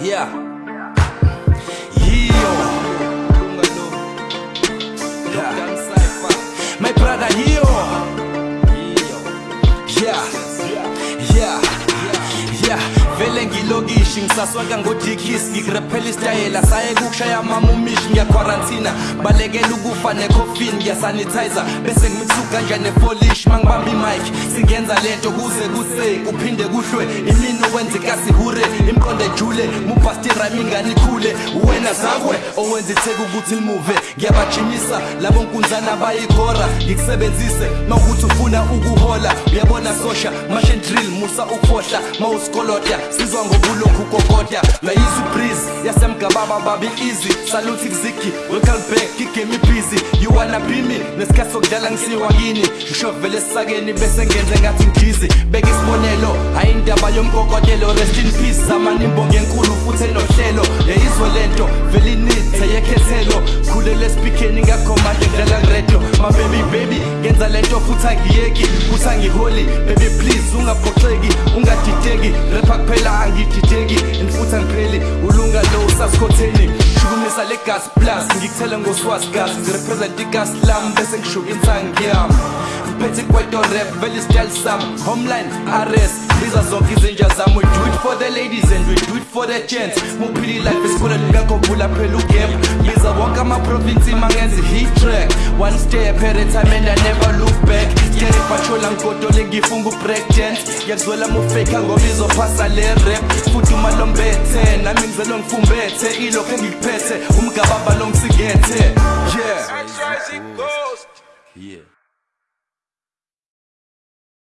Yeah. Vele ngilokishi ngisaswaka ngodikis ngikrephela isitayela saye kukushaya mama umishi ngiyakwarantina balekela ukufa necoffin ngiyasanitizer bese ngimisuka kanjani nepolish. Mangibamba imic singenza lento kuze kuse kuphinde kuhlwe. Imini owenza ikasihure imqonde ejule mubhasti rhyme ingane ikhule. Wena zakwe owenza itheke ukuthi limuve. Ngiyabajimisa labo nkunzana bayikhora ngikusebenzise mawukuthi ufuna ukuhola. Uyabona sosha machine drill musa ukufohla mawusikolota sizwa ngobulokhu kokota uyayizwa ibreeze yasemgababa babi easy. Salute kuzigi welcome back igame busy. You wanna be me? Nesikhathi sokudlala ngisiwa kini ngisho vele esisakeni bese ngenze ngathi ngidizi beka isibonelo hayi indaba yomkokotelo rest in peace zamani imbongo enkulu futhi enohlelo. Yayizwe ngakhomande ngidlala ngiredo my baby ngenza lento futhi angiyeki. Futhi angiholi baby please ungaphoxeki ungadideki. Rapha kuphela angidideki. And futhi angipheli ulunga lo usasikhotheni. Shukumisa le gas plus ngikuthele ngoswazi gas. Ngirepresent igas lam bese ngishuka insangi yami. Ngiphethe ikweto rap vele isityle sami. Homeline rs biza zonke izinja zami. We do it for the ladies and we do it for the gents. Muphila ilife esikoleni ngakhovula phela ugap biza wonke amaprovinsi mangenza i-hit track. One step at a time and i never look back. Ngiyere patrola ngigodole ngifunga ubreak dance ngiyakuzwela mufake ngoba izophasa le rap. Futhi uma lombethe nami ngizelo ngifumbethe. Ilokho engikuphethe umgababa lo ngisigethe yeah. That's right, it goes. yeah.